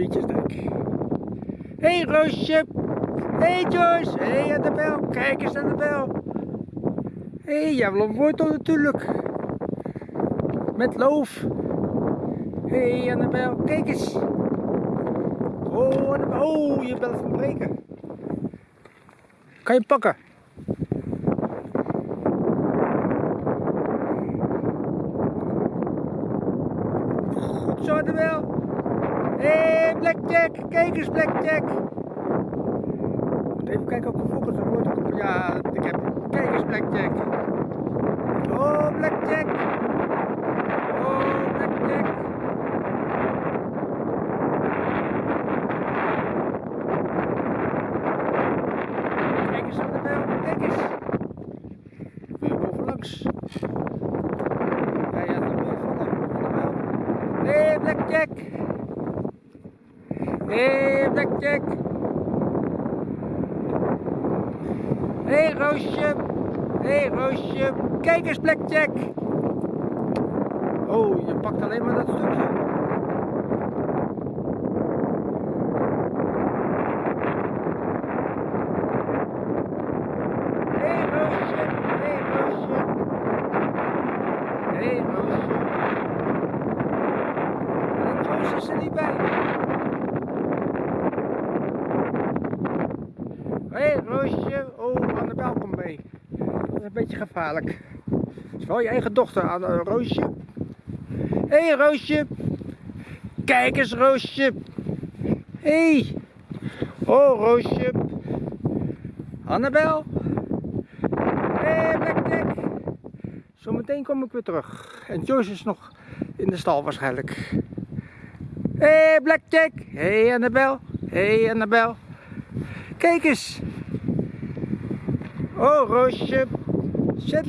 Pietjesdijk. Hey, Roosje. Hey, Joyce. Hey, Annabel. Kijk eens Annabel. Hey, een wortel natuurlijk. Met loof. Hey, Annabel, kijk eens. Oh, Annabel. oh, je bent van breken. Kan je pakken? Goed zo, Annabel. Hey, Blackjack. Kijk eens, Blackjack. Even kijken of ik volgens een woord op. Ja, ik heb. Kijk eens, Blackjack. Oh, Blackjack. Oh, Blackjack. Kijk eens aan de bel. Kijk eens. Weer weer vallen. Aan de. Hé, hey, Blackjack. Hey, Blackjack. Hey, Roosje, hey, Roosje, kijk eens Blackjack. Oh, je pakt alleen maar dat stukje. Hey, Roosje, hey, Roosje. Hey, Roosje. En Joyce is er niet bij. Hé hey, Roosje, oh Annabel komt mee. Dat is een beetje gevaarlijk. Dat is wel je eigen dochter, Anne, Roosje. Hé hey, Roosje. Kijk eens Roosje. Hé. Hey. Oh Roosje. Annabel. Hé hey, Blackjack. Zometeen kom ik weer terug. En Joyce is nog in de stal waarschijnlijk. Hé hey, Blackjack. Hé hey, Annabel. Hé hey, Annabel. Kijk eens. Oh, Roosje. Zet